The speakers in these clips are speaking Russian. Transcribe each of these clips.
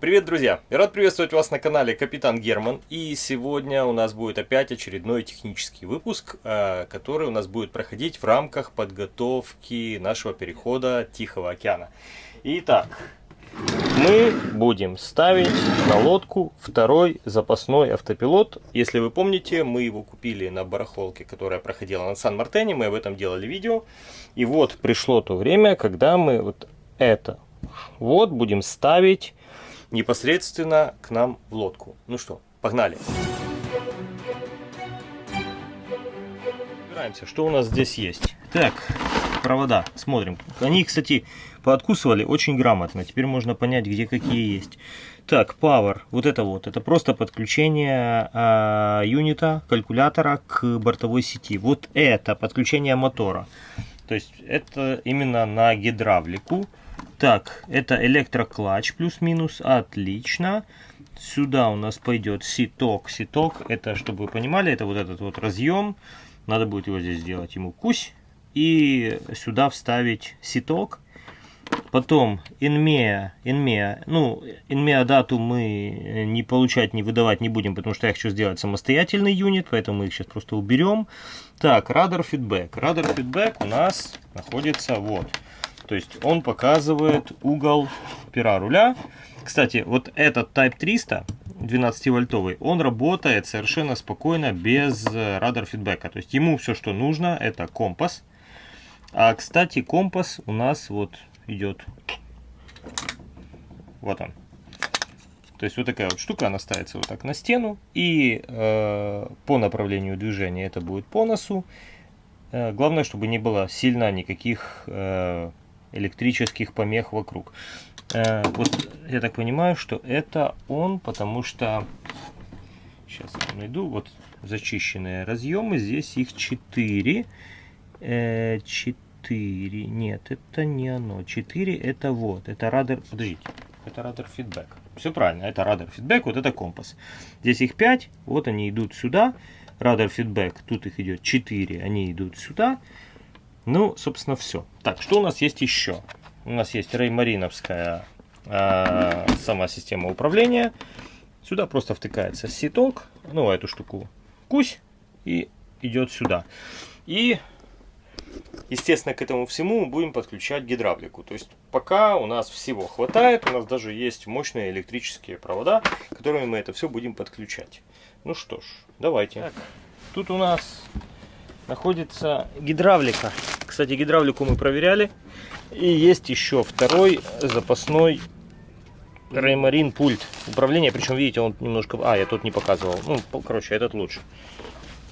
Привет, друзья! Рад приветствовать вас на канале Капитан Герман. И сегодня у нас будет опять очередной технический выпуск, э, который у нас будет проходить в рамках подготовки нашего перехода Тихого океана. Итак, мы будем ставить на лодку второй запасной автопилот. Если вы помните, мы его купили на барахолке, которая проходила на Сан-Мартене. Мы об этом делали видео. И вот пришло то время, когда мы вот это вот будем ставить непосредственно к нам в лодку. Ну что, погнали. Разбираемся, что у нас здесь есть. Так, провода, смотрим. Они, кстати, пооткусывали очень грамотно. Теперь можно понять, где какие есть. Так, Power, вот это вот, это просто подключение э, юнита, калькулятора к бортовой сети. Вот это подключение мотора. То есть это именно на гидравлику. Так, это электроклатч плюс-минус. Отлично. Сюда у нас пойдет ситок. Ситок, это, чтобы вы понимали, это вот этот вот разъем. Надо будет его здесь сделать ему кусь. И сюда вставить ситок. Потом инмея, инмея, ну, инмея дату мы не получать, не выдавать не будем, потому что я хочу сделать самостоятельный юнит, поэтому мы их сейчас просто уберем. Так, радар фидбэк. Радар фидбэк у нас находится вот. То есть он показывает угол пера руля. Кстати, вот этот Type 300, 12-вольтовый, он работает совершенно спокойно без э, радар фидбэка. То есть ему все, что нужно, это компас. А, кстати, компас у нас вот идет. Вот он. То есть вот такая вот штука, она ставится вот так на стену. И э, по направлению движения это будет по носу. Э, главное, чтобы не было сильно никаких э, электрических помех вокруг. Э, вот я так понимаю, что это он, потому что сейчас я найду вот зачищенные разъемы. Здесь их 4. 4. Э, Нет, это не оно. 4 это вот. Это радар. Подождите. Это радар фидбэк. Все правильно. Это радар фидбэк. Вот это компас. Здесь их 5. Вот они идут сюда. Радар фидбэк. Тут их идет 4. Они идут сюда. Ну, собственно, все. Так, что у нас есть еще? У нас есть реймариновская э, сама система управления. Сюда просто втыкается ситок, ну, эту штуку кусь, и идет сюда. И, естественно, к этому всему мы будем подключать гидравлику. То есть, пока у нас всего хватает, у нас даже есть мощные электрические провода, которыми мы это все будем подключать. Ну что ж, давайте. Так, тут у нас находится гидравлика. Кстати, гидравлику мы проверяли. И есть еще второй запасной Реймарин пульт управления. Причем, видите, он немножко... А, я тут не показывал. Ну, короче, этот лучше.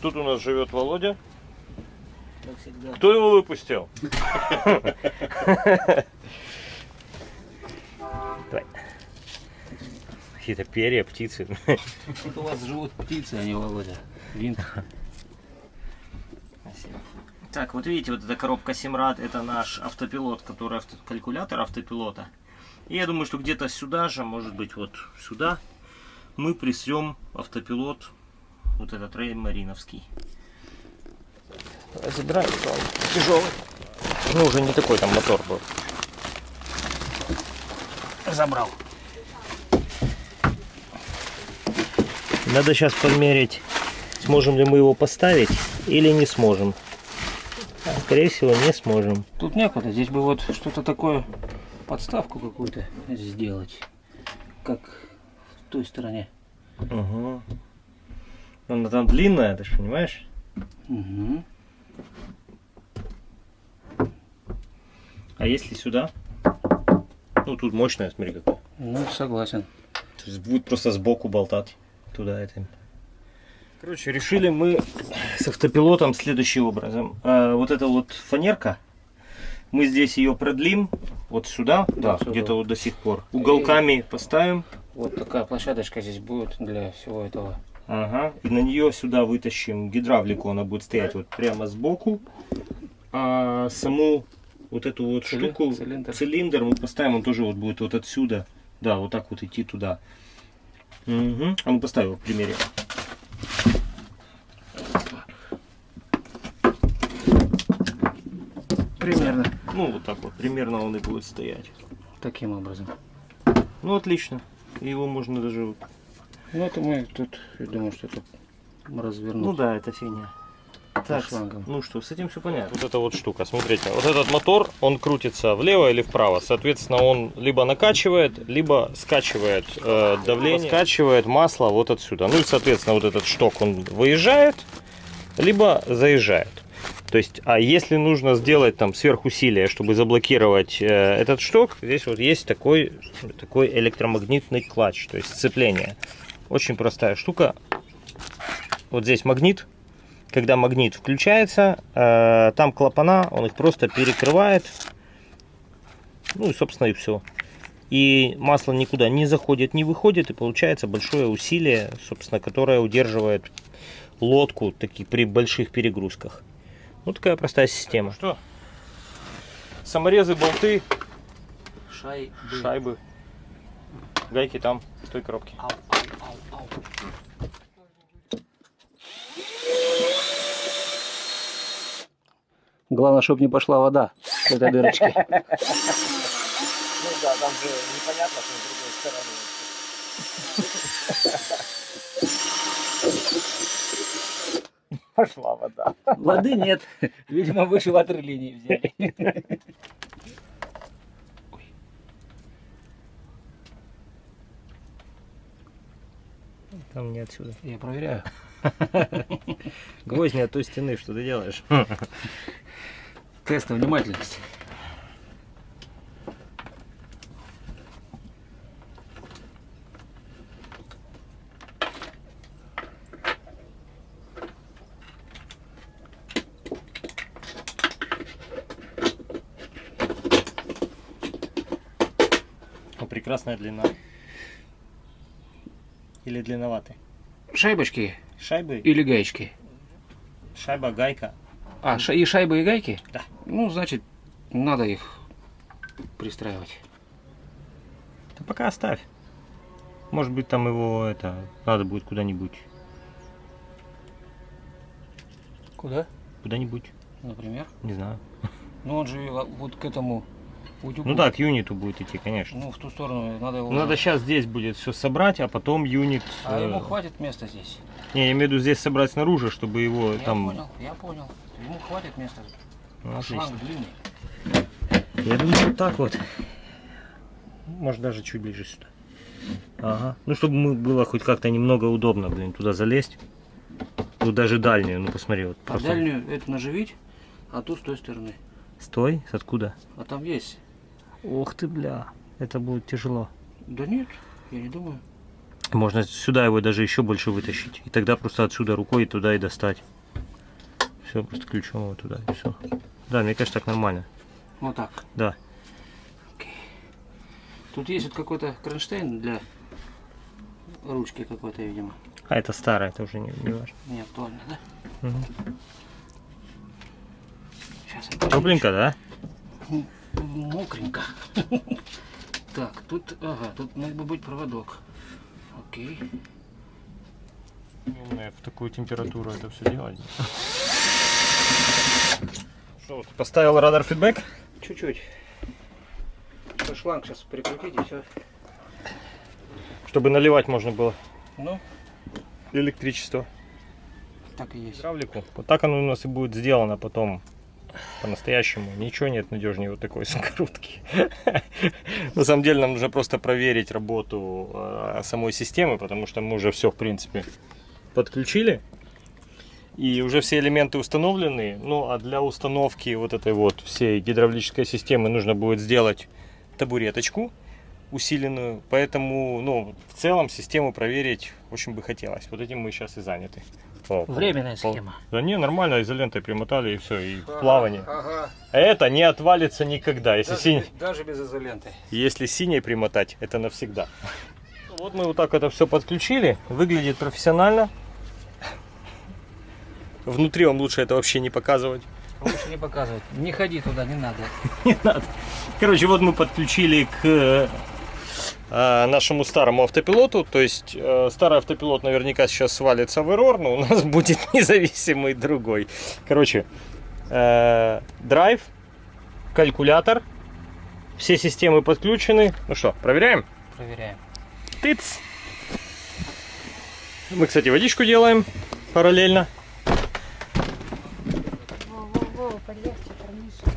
Тут у нас живет Володя. Кто его выпустил? Какие-то перья, птицы. Тут у вас живут птицы, а не Володя. Винт. Так, вот видите, вот эта коробка Simrad, это наш автопилот, который авто, калькулятор автопилота. И я думаю, что где-то сюда же, может быть, вот сюда, мы присрем автопилот, вот этот Рей Мариновский. Забираем, он тяжелый. Ну, уже не такой там мотор был. Забрал. Надо сейчас померить, сможем ли мы его поставить или не сможем скорее всего, не сможем. Тут некуда. Здесь бы вот что-то такое, подставку какую-то сделать. Как в той стороне. Угу. Она там длинная, ты же понимаешь? Угу. А если сюда? Ну, тут мощная, смотри какая. Ну, согласен. То есть будет просто сбоку болтать туда этим. Короче, решили мы с автопилотом следующим образом. А, вот эта вот фанерка, мы здесь ее продлим вот сюда, да, да где-то вот до сих пор. Уголками И поставим. Вот такая площадочка здесь будет для всего этого. Ага, и на нее сюда вытащим гидравлику, она будет стоять вот прямо сбоку. А саму вот эту вот Цили... штуку, цилиндр. цилиндр мы поставим, он тоже вот будет вот отсюда, да, вот так вот идти туда. Угу. А мы поставим в примере. Примерно. Ну, вот так вот, примерно он и будет стоять. Таким образом. Ну, отлично. Его можно даже... вот- Ну это мы тут, я думаю, что это развернуть. Ну да, это фигня. Так, шлангом. ну что, с этим все понятно. Вот эта вот штука, смотрите, вот этот мотор, он крутится влево или вправо. Соответственно, он либо накачивает, либо скачивает э, давление, скачивает масло вот отсюда. Ну и, соответственно, вот этот шток, он выезжает, либо заезжает. То есть, а если нужно сделать там сверхусилие, чтобы заблокировать э, этот шток, здесь вот есть такой, такой электромагнитный клатч, то есть сцепление. Очень простая штука. Вот здесь магнит, когда магнит включается, э, там клапана, он их просто перекрывает. Ну и, собственно, и все. И масло никуда не заходит, не выходит, и получается большое усилие, собственно, которое удерживает лодку таки, при больших перегрузках. Ну, такая простая система. Что? Саморезы, болты, Шай, шайбы, гайки там, в той коробке. Ау, ау, ау, ау. Главное, чтобы не пошла вода в этой дырочке. Ну да, там же непонятно, что с другой стороны. Пошла вода. Воды нет. Видимо, выше ватерлинии взяли. Там не отсюда. Я проверяю. Гвоздь не от той стены, что ты делаешь? Тест на внимательность. Прекрасная длина. Или длинноватый. Шайбочки Шайбы, или гаечки? шайба, гайка. А, ша- и шайбы, и гайки? Да. Ну, значит, надо их пристраивать. Да пока оставь. Может быть, там его это надо будет куда-нибудь. Куда? Куда-нибудь. Например? Не знаю. Ну, он же вот к этому утюгу. Ну да, к юниту будет идти, конечно. Ну, в ту сторону надо его... Ну, Надо сейчас здесь будет все собрать, а потом юнит. А э, ему хватит места здесь? Не, я имею в виду здесь собрать снаружи, чтобы его Я там. понял, я понял. Ему хватит места. Ну, отлично. Шланг длинный. Я думаю, вот так вот. Может даже чуть ближе сюда. Ага. Ну, чтобы мы было хоть как-то немного удобно, блин, туда залезть. Тут даже дальнюю, ну посмотри, вот А просто. дальнюю это наживить, а ту с той стороны. Стой, откуда? А там есть. Ох ты, бля. Это будет тяжело. Да нет, я не думаю. Можно сюда его даже еще больше вытащить. И тогда просто отсюда рукой туда и достать. Все, просто ключом его туда и все. Да, мне кажется, так нормально. Вот так. Да. Тут есть вот какой-то кронштейн для ручки какой-то, видимо. А это старое, это уже не, не важно. Не актуально, да? Мгм. Сейчас Тепленько, да? Мокренько. Так, тут, ага, тут мог бы быть проводок. Окей. Умные в такую температуру это все делать. Что, ты поставил радар фидбэк? Чуть-чуть. Шланг сейчас прикрутить и все. Чтобы наливать можно было Ну, электричество. так и есть. Гидравлику. Вот так оно у нас и будет сделано потом по-настоящему. Ничего нет надежнее вот такой скрутки. На самом деле нам нужно просто проверить работу э, самой системы, потому что мы уже все, в принципе, подключили. И уже все элементы установлены. Ну, а для установки вот этой вот всей гидравлической системы нужно будет сделать табуреточку усиленную. Поэтому, ну, в целом систему проверить очень бы хотелось. Вот этим мы сейчас и заняты. О, Временная пол- схема. Да не, нормально, изолентой примотали и все, и в плавание. Ага. Это не отвалится никогда. Если, синь- даже без изоленты. если синей примотать, это навсегда. Вот мы вот так это все подключили. Выглядит профессионально. Внутри вам лучше это вообще не показывать. Лучше не показывать. Не ходи туда, не надо. Не надо. Короче, вот мы подключили к э, нашему старому автопилоту. То есть э, старый автопилот наверняка сейчас свалится в эррор, но у нас будет независимый другой. Короче, э, драйв, калькулятор, все системы подключены. Ну что, проверяем? Проверяем. Тыц. Мы, кстати, водичку делаем параллельно. Во-во-во, полегче, парниша.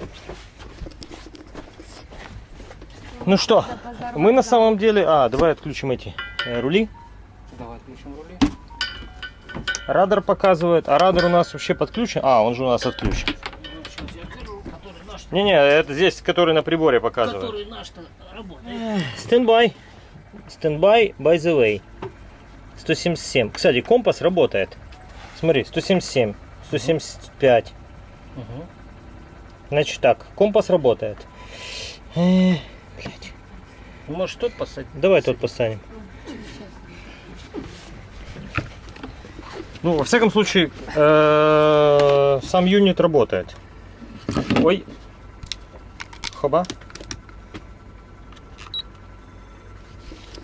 Ну что, мы на самом деле... А, давай отключим эти э, рули. Давай отключим рули. Радар показывает. А радар у нас вообще подключен? А, он же у нас отключен. Не-не, это здесь, который на приборе показывает. который наш-то работает. Standby. Standby, by the way. 177. Кстати, компас работает. Смотри, 177, 175. Угу. Значит так, компас работает. Блядь. Может тот посадить? Давай тот поставим. Ну, во всяком случае, э, сам unit работает. Ой. Хоба.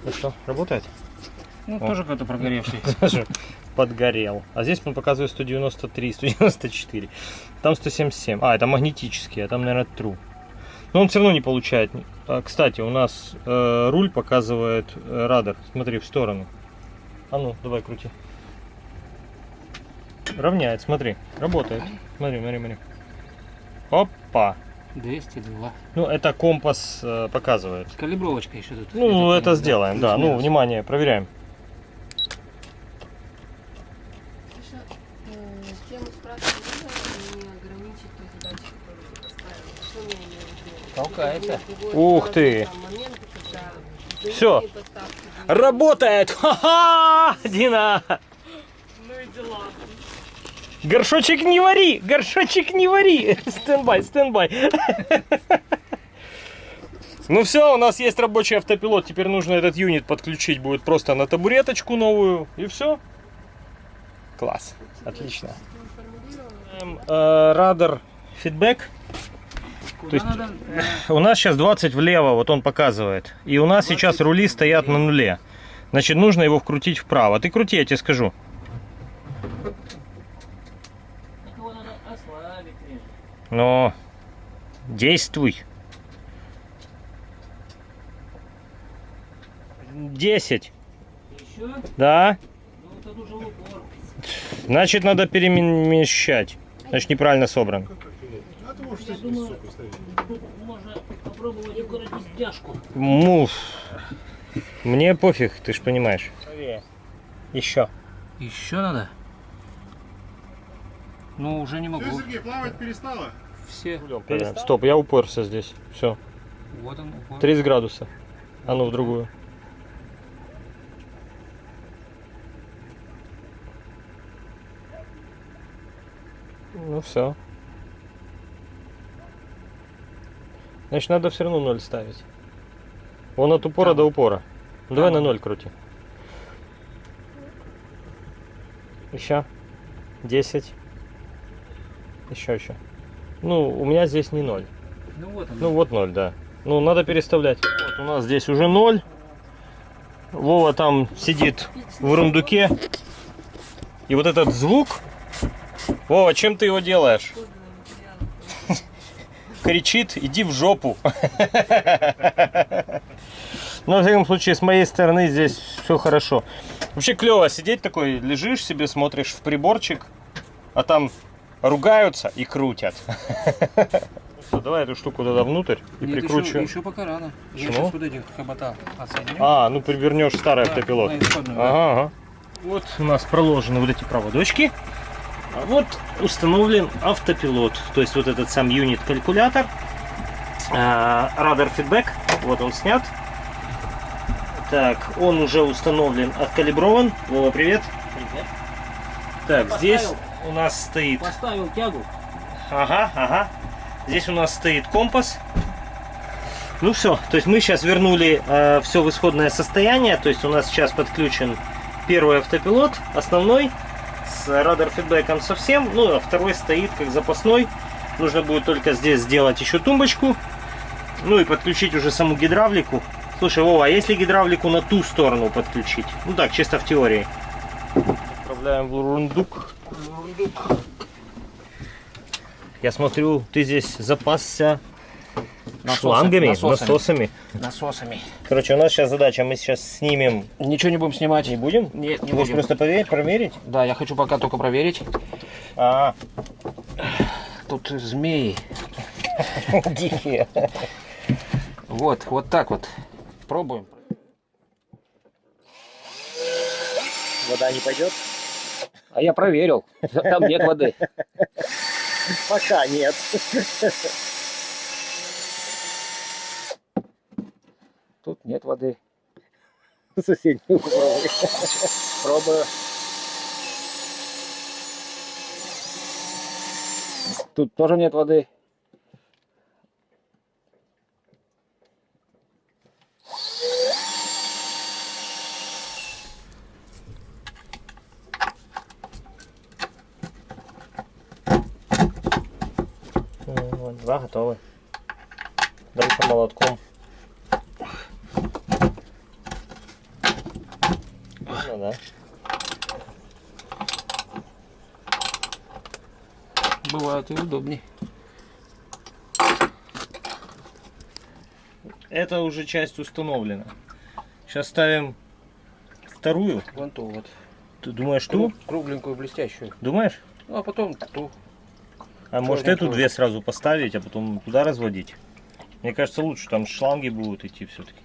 Ну что, работает? Ну, О. тоже какой-то прогоревший. Подгорел. А здесь он показывает 193, 194. Там 177. А, это магнетический, а там, наверное, true. Но он все равно не получает. А, кстати, у нас э, руль показывает э, радар. Смотри, в сторону. А ну, давай крути. Равняет, смотри. Работает. Смотри, смотри, смотри. Опа. 202. Ну, это компас э, показывает. Калибровочка еще тут. Ну, это сделаем, да. Ну, внимание, проверяем. Еще, э, тему спрашивали, можно ли ограничить той задачи, которую ты поставил? Что я имею в виду? Толкается. Ух ты. будут. Работает! Ха-ха! Дина! Ну и дела. Горшочек не вари! Горшочек не вари! Standby, standby. Ну все, у нас есть рабочий автопилот. Теперь нужно этот unit подключить будет просто на табуреточку новую. И все. Класс. Отлично. Эм, э, Rudder feedback. Куда есть- надо? У нас сейчас 20 влево, вот он показывает. И у нас сейчас рули стоят на нуле. Значит, нужно его вкрутить вправо. Ты крути, я тебе скажу. Но действуй. 10. Еще? Да? Ну. Значит, надо перемещать. Значит, неправильно собран. Я думаю, тут можно попробовать укоротить стяжку. Муф. Мне пофиг, ты ж понимаешь. Еще. Еще надо? Ну, уже не могу. Все, Сергей, плавать перестала? Все. Стоп, я уперся здесь. Все. Вот он, упор. 30 градуса. А ну в другую. Ну все. Значит, надо все равно ноль ставить. Вон от упора Там. до упора. Давай Там. на ноль крути. Еще. 10. Еще, еще. Ну, у меня здесь не ноль. Ну, вот он. Ну вот ноль, да. Ну надо переставлять. Вот у нас здесь уже ноль. Вова там сидит в рундуке. И вот этот звук. Вова, чем ты его делаешь? Кричит, иди в жопу. Но, во всяком случае, с моей стороны здесь все хорошо. Вообще клево сидеть такой, лежишь себе, смотришь в приборчик, а там ругаются и крутят. Всё, давай эту штуку туда внутрь и Нет, прикручу. Еще, еще пока рано. Я сейчас вот этих хобота отсоединю. А, ну привернешь старый Да, автопилот. Ага, ага. Вот у нас проложены вот эти проводочки. А вот установлен автопилот. То есть вот этот сам юнит-калькулятор. А, Радар фидбэк. Вот он снят. Так, он уже установлен, откалиброван. Вова, привет. Привет. Так, Поставил. здесь у нас стоит Поставил тягу. Ага, ага. Здесь у нас стоит компас. Ну все, то есть мы сейчас вернули все в исходное состояние. То есть у нас сейчас подключен первый автопилот, основной, с радар фидбэком совсем. Ну, а второй стоит как запасной. Нужно будет только здесь сделать еще тумбочку. Ну и подключить уже саму гидравлику. Слушай, Вова, а если гидравлику на ту сторону подключить? Ну так, чисто в теории. Отправляем в рундук. Я смотрю, ты здесь запасся Насосы- шлангами, насосами. насосами. Насосами. Короче, у нас сейчас задача, мы сейчас снимем. Ничего не будем снимать. Не будем? Нет, не Ты будем. просто поверить, проверить? Да, я хочу пока только проверить. А, Тут змеи. дикие. Вот, вот так вот. Пробуем. Вода не пойдет? А я проверил. Там нет воды. Пока нет. Тут нет воды. Соседний попробуй. Пробую. Тут тоже нет воды. Вот, два готовы. Дальше молотком. Ну да. Бывает и удобнее. Это уже часть установлена. Сейчас ставим вторую. Вон ту вот. Ты думаешь ту? Кру- Кругленькую, блестящую. Думаешь? Ну, а потом ту. А может эту две сразу поставить, а потом туда разводить? Мне кажется, лучше там шланги будут идти все-таки.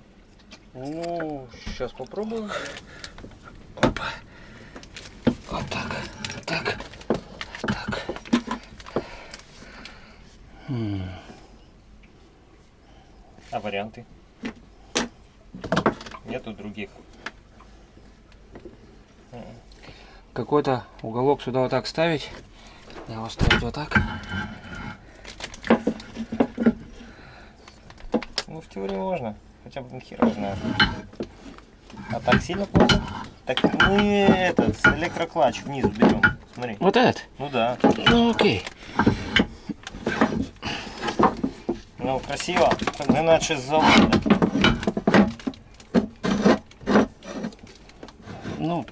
Ну, сейчас попробую. Опа. Вот так. Вот так. Так. М, А варианты? Нету других. Какой-то уголок сюда вот так ставить. Я его ставить вот так. Ну, в теории можно. Хотя бы хер его знает. А так сильно плохо? Так мы этот, электроклатч вниз берем. Смотри. Вот этот? Ну да. Ну, окей. Ну, красиво. С завода. Ну,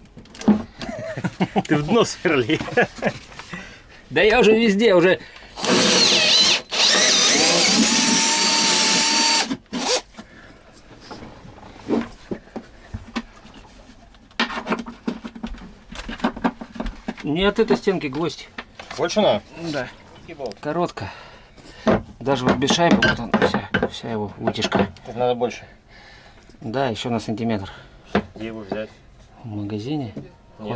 Ты в дно сверли. да я уже везде, уже... Не от этой стенки гвоздь. Больше? Да. Коротко. Даже вот без шайбы, вот он, вся, вся его вытяжка. Это надо больше. Да, еще на сантиметр. Где его взять? В магазине Нету.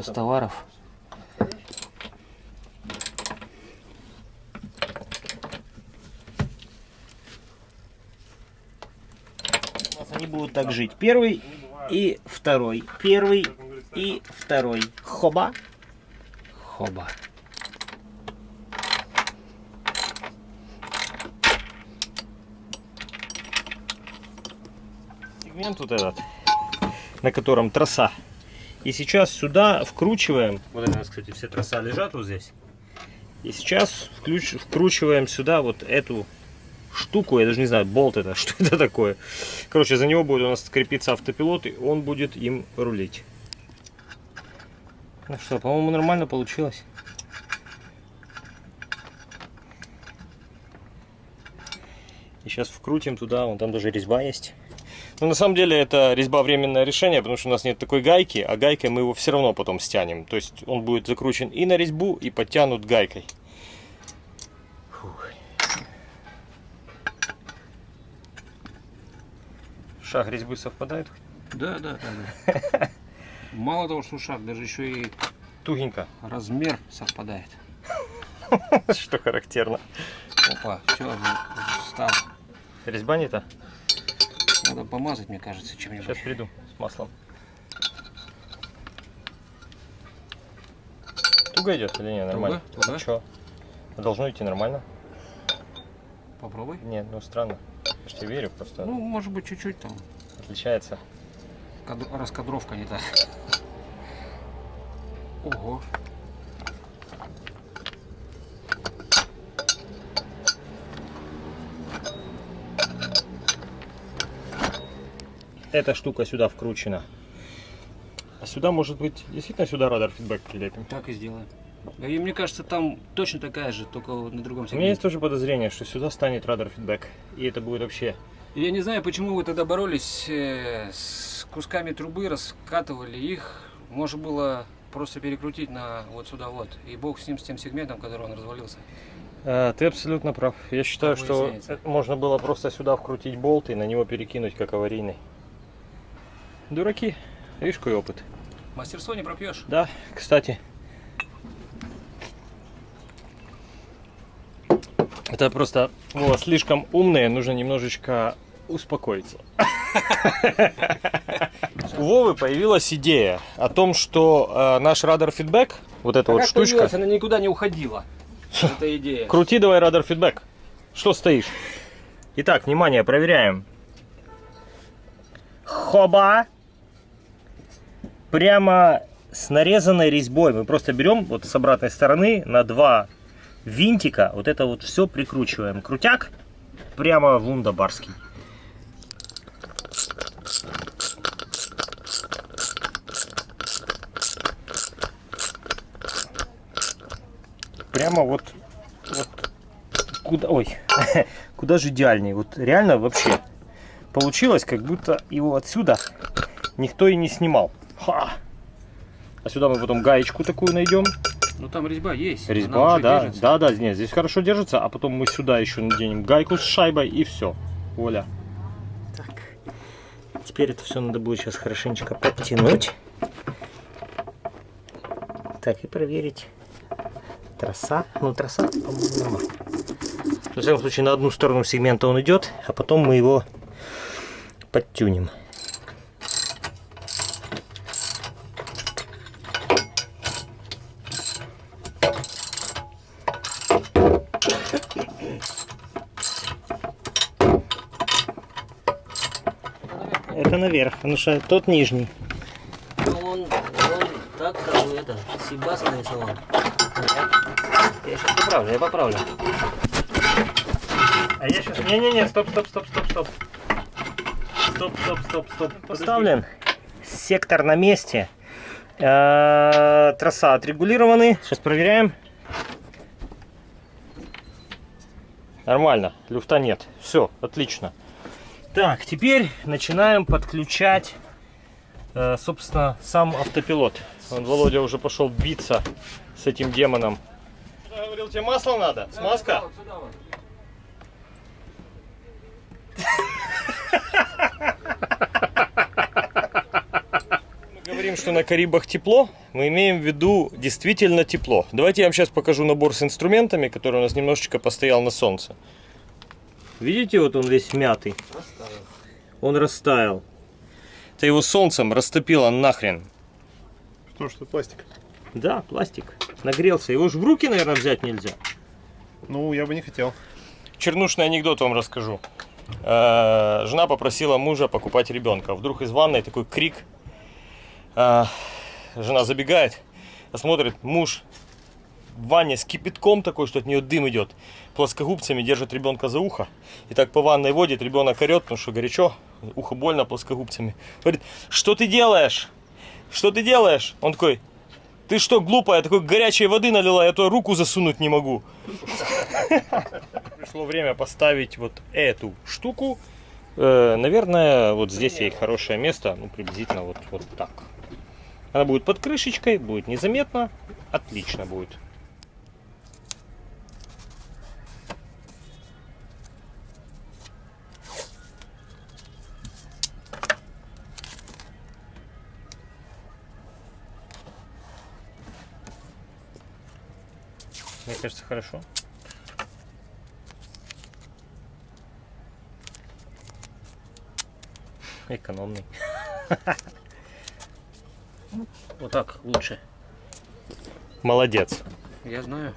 нас они будут так жить. Первый и второй. Первый и второй. Хоба. Хоба. Сегмент вот этот, на котором троса. И сейчас сюда вкручиваем. Вот у нас, кстати, все троса лежат вот здесь. И сейчас включ- вкручиваем сюда вот эту штуку, я даже не знаю, болт это, что это такое. Короче, за него будет у нас крепиться автопилот, и он будет им рулить. Ну что, по-моему, нормально получилось. И сейчас вкрутим туда, вон там даже резьба есть. Но на самом деле это резьба временное решение, потому что у нас нет такой гайки, а гайкой мы его все равно потом стянем. То есть он будет закручен и на резьбу, и подтянут гайкой. Фух. Шаг резьбы совпадает? Да, да, да. да. Мало того, что шаг, даже еще и Тугенько, размер совпадает. что характерно. Опа, все, встал. Резьба не та? Надо помазать, мне кажется, чем-нибудь. Сейчас приду с маслом. Туго идет или не? Нормально. Туго, туго. Чё? Должно идти нормально. Попробуй. Нет, ну странно. Я ж тебе верю, просто Ну, может быть, чуть-чуть там. отличается. кад- Раскадровка не та. Ого. Эта штука сюда вкручена. А сюда, может быть, действительно сюда радар фидбэк прилепим. Так и сделаем. И мне кажется, там точно такая же, только на другом У меня есть сегменте. тоже подозрение, что сюда станет радар фидбэк. И это будет вообще... Я не знаю, почему вы тогда боролись э, с кусками трубы, раскатывали их. Можно было просто перекрутить на вот сюда вот. И бог с ним, с тем сегментом, который он развалился. А, ты абсолютно прав. Я считаю, что можно было просто сюда вкрутить болт и на него перекинуть как аварийный. Дураки. Видишь, какой опыт. Мастерство не пропьешь. Да, кстати. Это просто Вова, слишком умные, нужно немножечко успокоиться. У Вовы появилась идея о том, что э, наш радар фидбэк, вот эта вот как штучка, она никуда не уходила. Эта идея. крути давай радар фидбэк. Что стоишь? Итак, внимание, проверяем. Хоба! Прямо с нарезанной резьбой. Мы просто берем вот с обратной стороны на два винтика. Вот это вот все прикручиваем. Крутяк прямо в лундабарский. Прямо вот, вот куда, ой, куда же идеальней. Вот реально вообще получилось, как будто его отсюда никто и не снимал. Ха! А сюда мы потом гаечку такую найдем. Ну там резьба есть. Резьба, да, держится. да, да, нет, здесь хорошо держится, а потом мы сюда еще наденем гайку с шайбой и все. Оля. Так. Теперь это все надо будет сейчас хорошенечко подтянуть. Так, и проверить. Троса. Ну, троса, по-моему, нормально. В всяком случае, на одну сторону сегмента он идет, а потом мы его подтюнем. Это наверх, потому что тот нижний. Ну, он, он так, как бы это, Сибаса нарисовал. Я сейчас поправлю, я поправлю. А я сейчас... Не-не-не, стоп, стоп, стоп, стоп, стоп. Стоп, стоп, стоп, стоп. Поставлен. Сектор на месте. Э, Троса отрегулированы. Сейчас проверяем. Нормально, люфта нет. Все, отлично. Так, теперь начинаем подключать, э, собственно, сам автопилот. Вон Володя уже пошел биться с этим демоном. Я говорил, тебе масло надо? Смазка? Мы говорим, что на Карибах тепло, мы имеем в виду действительно тепло. Давайте я вам сейчас покажу набор с инструментами, который у нас немножечко постоял на солнце. Видите, вот он весь мятый. Он растаял. Это его солнцем растопило нахрен. Потому что пластик. Да, пластик. Нагрелся. Его же в руки, наверное, взять нельзя. Ну, я бы не хотел. Чернушный анекдот вам расскажу. Э, Жена попросила мужа покупать ребенка. Вдруг из ванной такой крик. Э, Жена забегает, а смотрит, муж в ванне с кипятком такой, что от нее дым идет. Плоскогубцами держит ребенка за ухо. И так по ванной водит, ребенок орет, потому что горячо, ухо больно плоскогубцами. Говорит, что ты делаешь? Что ты делаешь? Он такой, ты что, глупая, такой горячей воды налила, я туда руку засунуть не могу. Пришло время поставить вот эту штуку. Э, наверное, вот здесь ей хорошее место, ну, приблизительно вот, вот так. Она будет под крышечкой, будет незаметно, отлично будет. Мне кажется, хорошо. Экономный. Вот так лучше. Молодец. Я знаю.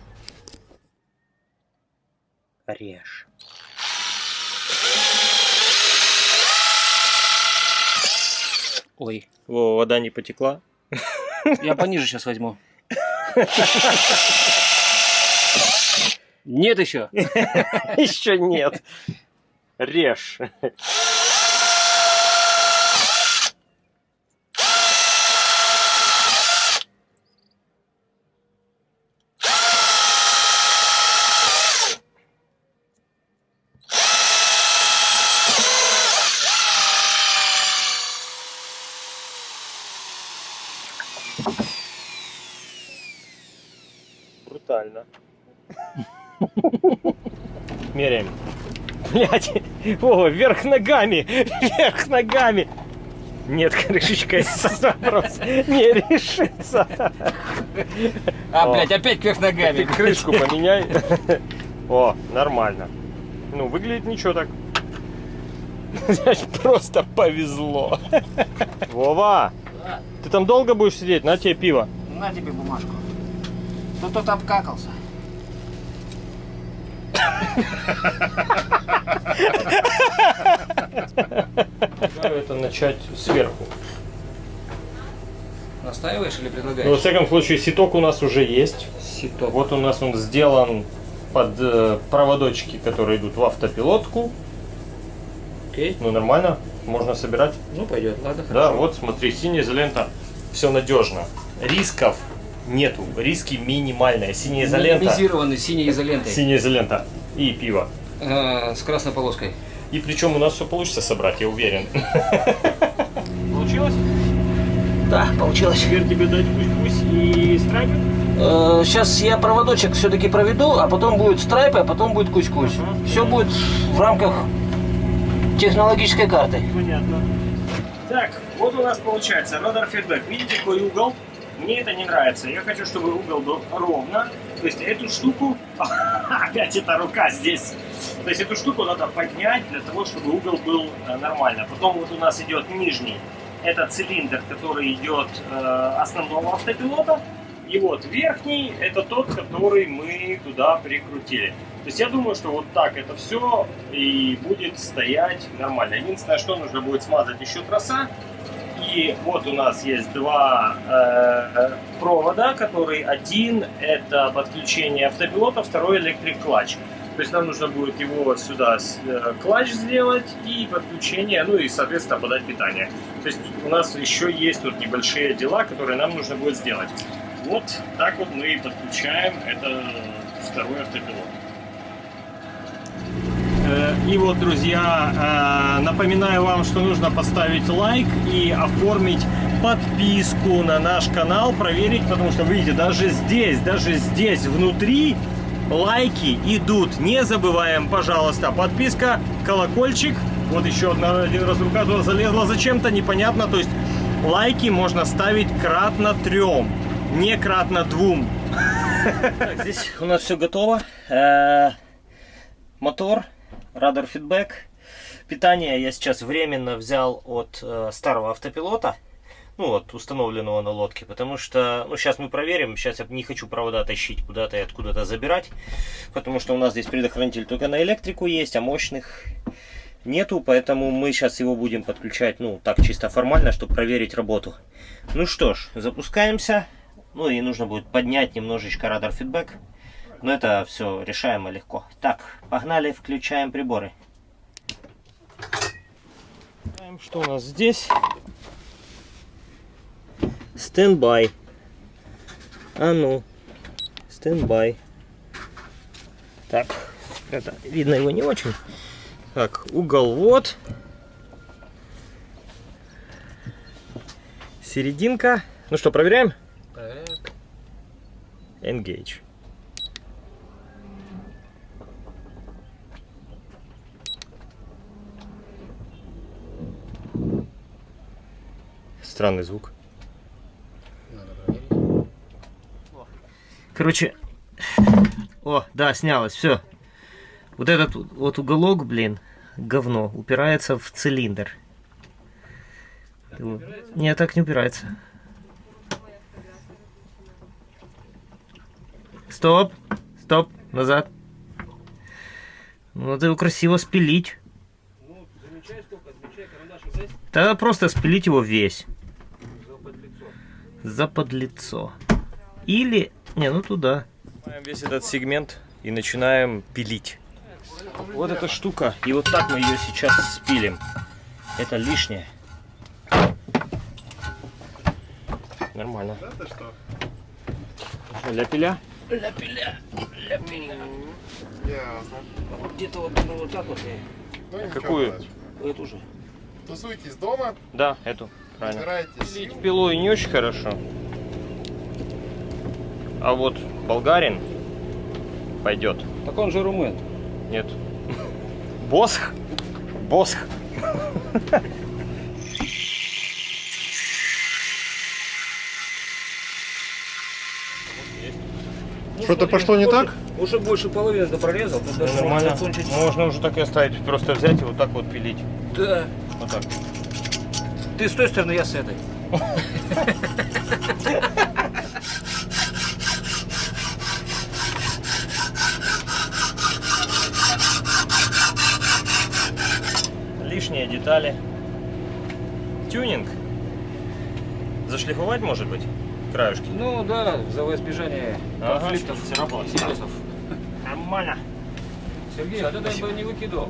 Режь. Ой, Во, вода не потекла. я пониже сейчас возьму. Нет еще. Еще нет. Режь. Блять, о, вверх ногами, вверх ногами. Нет, крышечка, этот вопрос не решится. А, О. блядь, опять кверх ногами. Ты крышку поменяй. О, нормально. Ну, выглядит ничего так. Значит, Просто повезло. Вова, Да. ты там долго будешь сидеть? На тебе пиво. На тебе бумажку. Тут тут обкакался. Предлагаю это начать сверху. Настаиваешь или Ну, во предлагаешь? всяком случае, ситок у нас уже есть. Сито. Вот у нас он сделан под э, проводочки, которые идут в автопилотку. Окей. Ну, нормально, можно собирать. Ну, пойдет. Ладно, Да, хорошо. вот смотри, синяя изолента, все надежно. Рисков нету, риски минимальные. Синяя изолента, Минимизированный синей изолентой. синяя изолента и пиво. Э, с красной полоской. И причем у нас все получится собрать, я уверен. Получилось? Да, получилось. Теперь тебе дать пусть-пусть и страйпер? Сейчас я проводочек все-таки проведу, а потом будет страйп, а потом будет кусь-кусь. Все будет в рамках технологической карты. Понятно. Так, вот у нас получается радар фидбэк. Видите, какой угол? Мне это не нравится. Я хочу, чтобы угол был ровно. То есть эту штуку... Опять эта рука здесь. То есть эту штуку надо поднять для того, чтобы угол был э, нормально. Потом вот у нас идет нижний. Это цилиндр, который идет э, основного автопилота. И вот верхний это тот, который мы туда прикрутили. То есть я думаю, что вот так это все и будет стоять нормально. Единственное, что нужно будет смазать еще троса. И вот у нас есть два э, провода, который один это подключение автопилота, второй электрик клатч. То есть нам нужно будет его сюда э, клатч сделать и подключение, ну и соответственно подать питание. То есть у нас еще есть тут небольшие дела, которые нам нужно будет сделать. Вот так вот мы подключаем это второй автопилот. Э, И вот, друзья, э, напоминаю вам, что нужно поставить лайк и оформить подписку на наш канал, проверить, потому что, видите, даже здесь, даже здесь, внутри, лайки идут. Не забываем, пожалуйста, подписка, колокольчик. Вот еще одна, один раз рука туда залезла зачем-то, непонятно. То есть лайки можно ставить кратно трем, не кратно двум. Так, здесь у нас все готово. Э, Мотор, радар фидбэк. Питание я сейчас временно взял от э, старого автопилота. Ну вот, установленного на лодке. Потому что, ну сейчас мы проверим. Сейчас я не хочу провода тащить куда-то и откуда-то забирать. Потому что у нас здесь предохранитель только на электрику есть, а мощных нету. Поэтому мы сейчас его будем подключать, ну так чисто формально, чтобы проверить работу. Ну что ж, запускаемся. Ну и нужно будет поднять немножечко радар фидбэк. Но это все решаемо легко. Так, погнали, включаем приборы. Что у нас здесь? Standby. А ну. Standby. Так, это видно его не очень. Так, угол вот. Серединка. Ну что, проверяем? Проверяем. Engage. Странный звук. Короче, о, да, снялось, все. Вот этот вот уголок, блин, говно, упирается в цилиндр. Нет, так не упирается. Стоп, стоп, назад. Ну, Надо его красиво спилить. Ну, замечай сколько, замечай карандашик здесь. Тогда просто спилить его весь. За подлицо. Или... Не, ну туда. Весь этот сегмент и начинаем пилить. Вот эта штука. И вот так мы ее сейчас спилим. Это лишнее. Нормально. Это что? Что, ля-пиля? Ля-пиля, ля-пиля. Ясно. Вот где-то вот, ну, вот так вот. Ну, Какую? Эту же. Тусуйтесь дома, Да, эту. Правильно. Пилить пилой не очень хорошо. А вот болгарин пойдет. Так он же румын. Нет. Босх? Босх. Что-то пошло не так? Уже больше половины прорезал. Тут даже Нормально. можно закончить. Можно уже так и оставить. Просто взять и вот так вот пилить. Да. Вот так. Ты с той стороны, я с этой. Лишние детали. Тюнинг. Зашлифовать может быть? Краюшки. Ну да, за избежание Ага, конфликтов, царапалось. интересов. Нормально. Сергей, а ты дай бы не выкидал.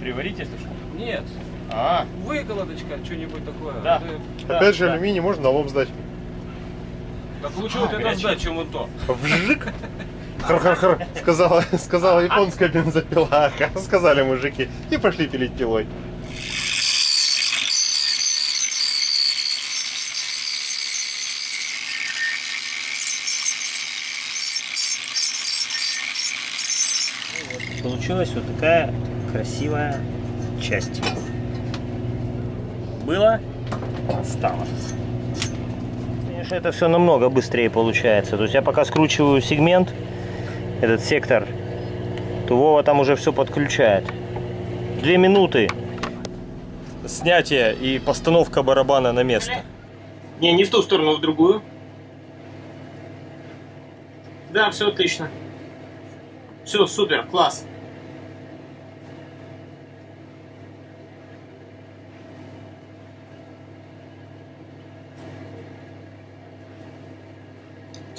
Приварить, если что. Нет, А, выколоточка, что-нибудь такое. Да. Ты- да, Опять же, да. алюминий можно на лоб сдать. Так лучше вот это сдать, чем вот то. Вжик! Хар-хар-хар, сказала, сказала японская бензопила, сказали мужики, и пошли пилить пилой. Получилась вот такая красивая часть. Было, стало. Конечно, это все намного быстрее получается. То есть я пока скручиваю сегмент, этот сектор, то Вова там уже все подключает. Две минуты снятие и постановка барабана на место. Не, не в ту сторону, в другую. Да, все отлично. Все, супер, класс.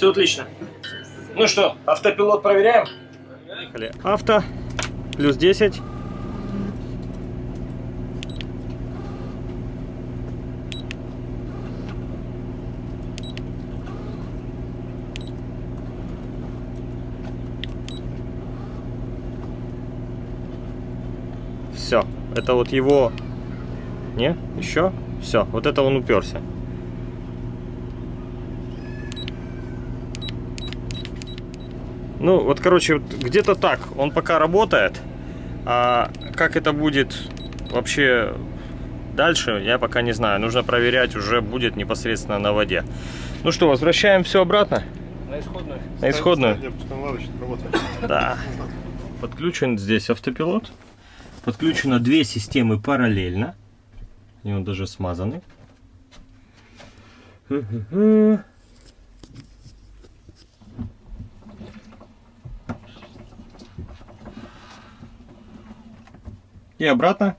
Все отлично. Ну что, автопилот проверяем? Поехали. Авто, плюс 10. Все, это вот его... Не, еще? Все, вот это он уперся. Ну, вот, короче, вот где-то так. Он пока работает. А как это будет вообще дальше, я пока не знаю. Нужно проверять, уже будет непосредственно на воде. Ну что, возвращаем все обратно На исходную. на исходную. Да. Подключен здесь автопилот. Подключено две системы параллельно. И он даже смазаны. И обратно.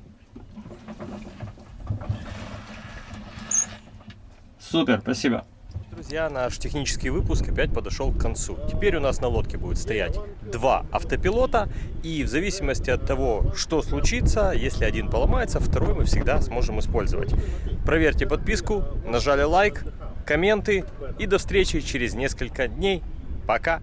Супер, спасибо. Друзья, наш технический выпуск опять подошел к концу. Теперь у нас на лодке будет стоять два автопилота, и в зависимости от того, что случится, если один поломается, второй мы всегда сможем использовать. Проверьте подписку, нажали лайк, комменты, и до встречи через несколько дней. Пока!